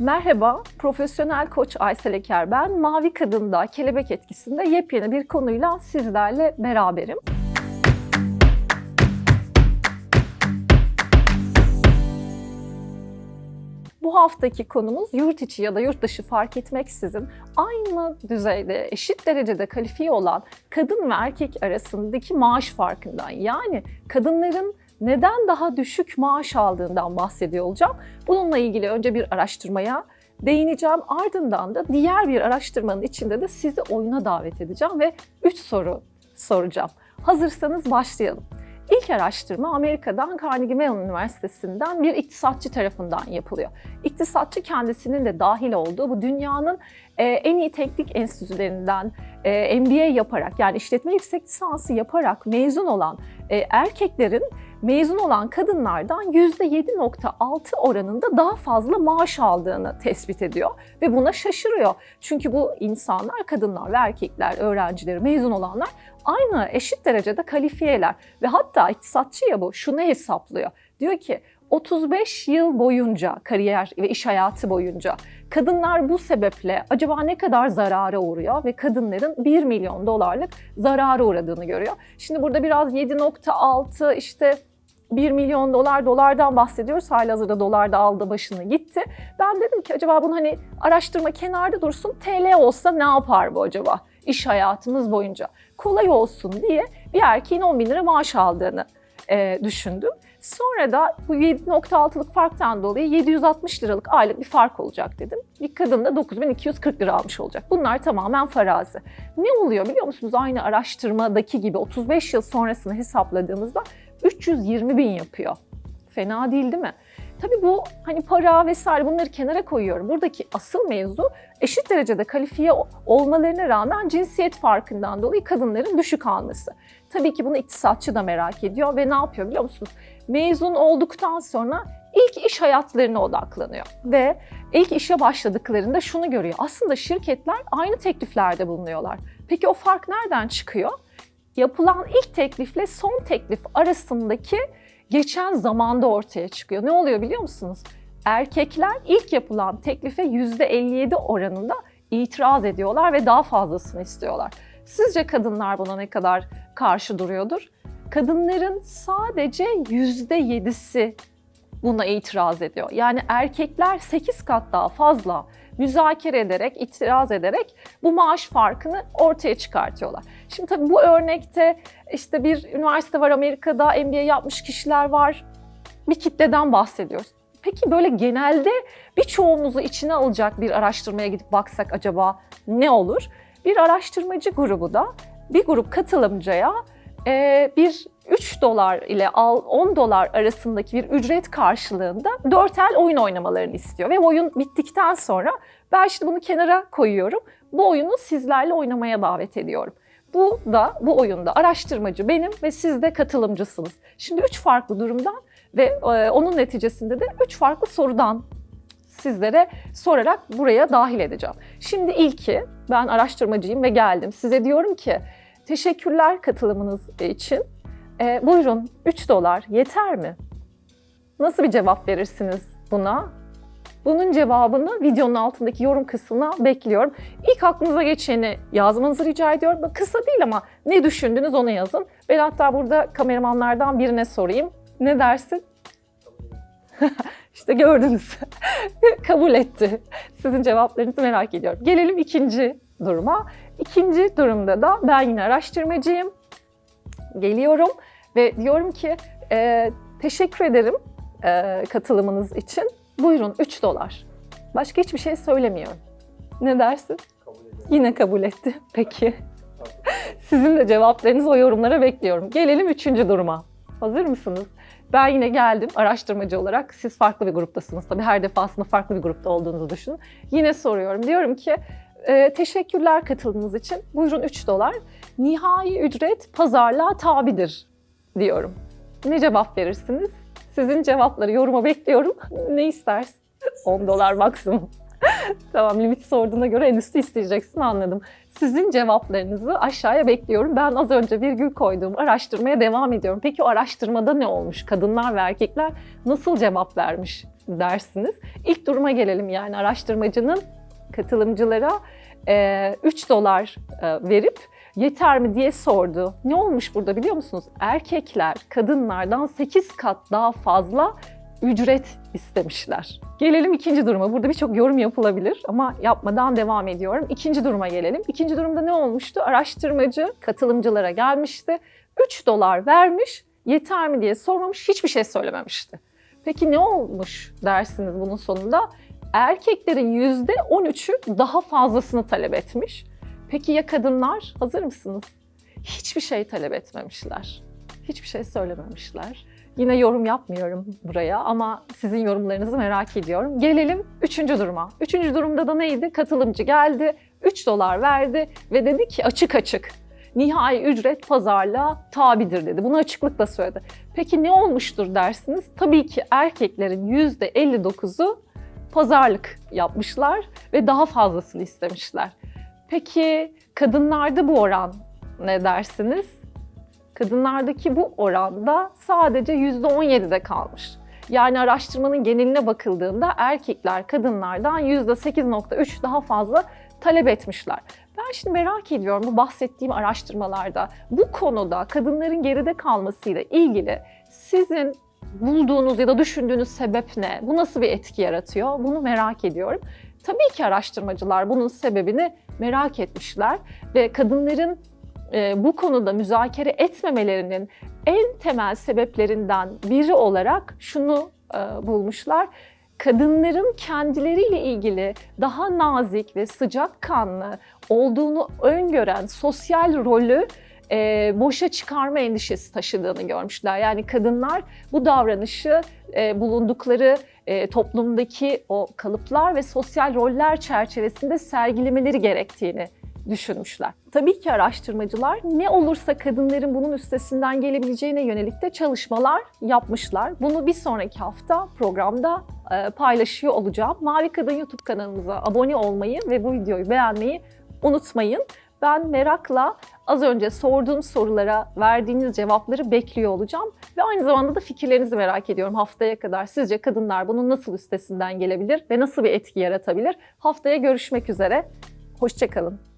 Merhaba, profesyonel koç Aysel Eker ben. Mavi Kadın'da kelebek etkisinde yepyeni bir konuyla sizlerle beraberim. Bu haftaki konumuz yurt içi ya da yurt dışı fark etmeksizin aynı düzeyde, eşit derecede kalifiye olan kadın ve erkek arasındaki maaş farkından yani kadınların neden daha düşük maaş aldığından bahsediyor olacağım. Bununla ilgili önce bir araştırmaya değineceğim. Ardından da diğer bir araştırmanın içinde de sizi oyuna davet edeceğim ve 3 soru soracağım. Hazırsanız başlayalım. İlk araştırma Amerika'dan Carnegie Mellon Üniversitesi'nden bir iktisatçı tarafından yapılıyor. İktisatçı kendisinin de dahil olduğu bu dünyanın e, en iyi teknik enstitülerinden e, MBA yaparak yani işletme yüksek lisansı yaparak mezun olan e, erkeklerin mezun olan kadınlardan %7.6 oranında daha fazla maaş aldığını tespit ediyor ve buna şaşırıyor. Çünkü bu insanlar, kadınlar ve erkekler, öğrencileri, mezun olanlar aynı eşit derecede kalifiyeler ve hatta iktisatçı ya bu şunu hesaplıyor. Diyor ki 35 yıl boyunca kariyer ve iş hayatı boyunca kadınlar bu sebeple acaba ne kadar zarara uğruyor ve kadınların 1 milyon dolarlık zarara uğradığını görüyor. Şimdi burada biraz 7.6 işte 1 milyon dolar dolardan bahsediyoruz. Halihazırda dolar da aldı başını gitti. Ben dedim ki acaba bunu hani araştırma kenarda dursun. TL olsa ne yapar bu acaba iş hayatımız boyunca? Kolay olsun diye bir erkeğin 10 bin lira maaş aldığını e, düşündüm. Sonra da bu 7.6'lık farktan dolayı 760 liralık aylık bir fark olacak dedim. Bir kadın da 9240 lira almış olacak. Bunlar tamamen farazi. Ne oluyor biliyor musunuz? Aynı araştırmadaki gibi 35 yıl sonrasını hesapladığımızda 320 bin yapıyor. Fena değil değil mi? Tabii bu hani para vesaire bunları kenara koyuyorum. Buradaki asıl mevzu eşit derecede kalifiye olmalarına rağmen cinsiyet farkından dolayı kadınların düşük alması. Tabii ki bunu iktisatçı da merak ediyor ve ne yapıyor biliyor musunuz? Mezun olduktan sonra ilk iş hayatlarına odaklanıyor ve ilk işe başladıklarında şunu görüyor. Aslında şirketler aynı tekliflerde bulunuyorlar. Peki o fark nereden çıkıyor? Yapılan ilk teklifle son teklif arasındaki geçen zamanda ortaya çıkıyor. Ne oluyor biliyor musunuz? Erkekler ilk yapılan teklife %57 oranında itiraz ediyorlar ve daha fazlasını istiyorlar. Sizce kadınlar buna ne kadar karşı duruyordur? Kadınların sadece %7'si buna itiraz ediyor. Yani erkekler 8 kat daha fazla müzakere ederek, itiraz ederek bu maaş farkını ortaya çıkartıyorlar. Şimdi tabii bu örnekte işte bir üniversite var Amerika'da, MBA yapmış kişiler var. Bir kitleden bahsediyoruz. Peki böyle genelde birçoğumuzu içine alacak bir araştırmaya gidip baksak acaba ne olur? Bir araştırmacı grubu da bir grup katılımcıya bir 3 dolar ile 10 dolar arasındaki bir ücret karşılığında 4 el oyun oynamalarını istiyor. Ve oyun bittikten sonra ben şimdi bunu kenara koyuyorum. Bu oyunu sizlerle oynamaya davet ediyorum. Bu da bu oyunda araştırmacı benim ve siz de katılımcısınız. Şimdi üç farklı durumdan ve e, onun neticesinde de üç farklı sorudan sizlere sorarak buraya dahil edeceğim. Şimdi ilki ben araştırmacıyım ve geldim. Size diyorum ki teşekkürler katılımınız için. E, buyurun 3 dolar yeter mi? Nasıl bir cevap verirsiniz buna? Bunun cevabını videonun altındaki yorum kısmına bekliyorum. İlk aklınıza geçeni yazmanızı rica ediyorum. Kısa değil ama ne düşündünüz onu yazın. Ben hatta burada kameramanlardan birine sorayım. Ne dersin? İşte gördünüz. Kabul etti. Sizin cevaplarınızı merak ediyorum. Gelelim ikinci duruma. İkinci durumda da ben yine araştırmacıyım. Geliyorum ve diyorum ki e, teşekkür ederim e, katılımınız için. Buyurun 3 dolar. Başka hiçbir şey söylemiyorum. Ne dersin? Kabul Yine kabul etti. Peki. Sizin de cevaplarınızı o yorumlara bekliyorum. Gelelim üçüncü duruma. Hazır mısınız? Ben yine geldim araştırmacı olarak. Siz farklı bir gruptasınız tabii. Her defasında farklı bir grupta olduğunuzu düşünün. Yine soruyorum. Diyorum ki e, teşekkürler katıldığınız için. Buyurun 3 dolar. Nihai ücret pazarlığa tabidir diyorum. Ne cevap verirsiniz? Sizin cevapları yoruma bekliyorum. Ne istersin? 10 dolar maksimum. tamam limit sorduğuna göre en üstü isteyeceksin anladım. Sizin cevaplarınızı aşağıya bekliyorum. Ben az önce virgül koyduğum araştırmaya devam ediyorum. Peki o araştırmada ne olmuş? Kadınlar ve erkekler nasıl cevap vermiş? dersiniz? İlk duruma gelelim yani araştırmacının katılımcılara 3 dolar e, verip yeter mi diye sordu. Ne olmuş burada biliyor musunuz? Erkekler kadınlardan 8 kat daha fazla ücret istemişler. Gelelim ikinci duruma. Burada birçok yorum yapılabilir ama yapmadan devam ediyorum. İkinci duruma gelelim. İkinci durumda ne olmuştu? Araştırmacı katılımcılara gelmişti. 3 dolar vermiş, yeter mi diye sormamış, hiçbir şey söylememişti. Peki ne olmuş dersiniz bunun sonunda? Erkeklerin %13'ü daha fazlasını talep etmiş. Peki ya kadınlar? Hazır mısınız? Hiçbir şey talep etmemişler. Hiçbir şey söylememişler. Yine yorum yapmıyorum buraya ama sizin yorumlarınızı merak ediyorum. Gelelim üçüncü duruma. Üçüncü durumda da neydi? Katılımcı geldi, 3 dolar verdi ve dedi ki açık açık nihai ücret pazarlığa tabidir dedi. Bunu açıklıkla söyledi. Peki ne olmuştur dersiniz? Tabii ki erkeklerin %59'u pazarlık yapmışlar ve daha fazlasını istemişler. Peki kadınlarda bu oran ne dersiniz? Kadınlardaki bu oranda sadece %17'de kalmış. Yani araştırmanın geneline bakıldığında erkekler kadınlardan %8.3 daha fazla talep etmişler. Ben şimdi merak ediyorum bu bahsettiğim araştırmalarda bu konuda kadınların geride kalmasıyla ilgili sizin bulduğunuz ya da düşündüğünüz sebep ne? Bu nasıl bir etki yaratıyor? Bunu merak ediyorum. Tabii ki araştırmacılar bunun sebebini merak etmişler ve kadınların e, bu konuda müzakere etmemelerinin en temel sebeplerinden biri olarak şunu e, bulmuşlar. Kadınların kendileriyle ilgili daha nazik ve sıcakkanlı olduğunu öngören sosyal rolü e, boşa çıkarma endişesi taşıdığını görmüşler. Yani kadınlar bu davranışı e, bulundukları e, toplumdaki o kalıplar ve sosyal roller çerçevesinde sergilemeleri gerektiğini düşünmüşler. Tabii ki araştırmacılar ne olursa kadınların bunun üstesinden gelebileceğine yönelik de çalışmalar yapmışlar. Bunu bir sonraki hafta programda e, paylaşıyor olacağım. Mavi Kadın YouTube kanalımıza abone olmayı ve bu videoyu beğenmeyi unutmayın. Ben merakla az önce sorduğum sorulara verdiğiniz cevapları bekliyor olacağım. Ve aynı zamanda da fikirlerinizi merak ediyorum haftaya kadar. Sizce kadınlar bunun nasıl üstesinden gelebilir ve nasıl bir etki yaratabilir? Haftaya görüşmek üzere. Hoşçakalın.